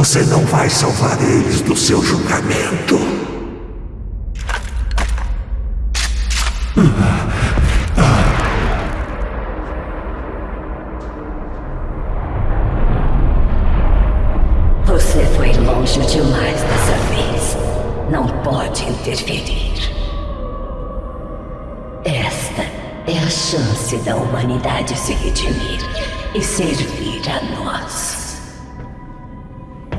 Você não vai salvar eles do seu julgamento. Você foi longe demais dessa vez. Não pode interferir. Esta é a chance da humanidade se redimir e servir a nós.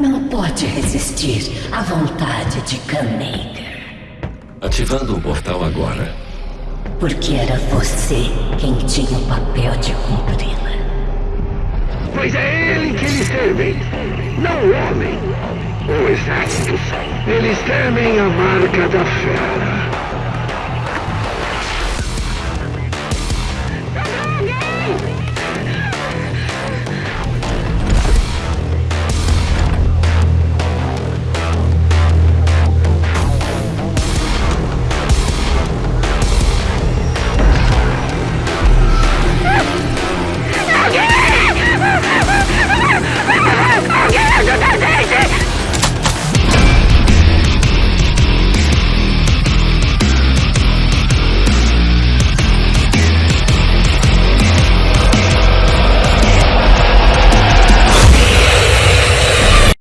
Não pode resistir à vontade de Kamaker. Ativando o portal agora. Porque era você quem tinha o papel de cumpri-la. Pois é ele que eles temem, não o homem. O exército. Eles temem a marca da fera.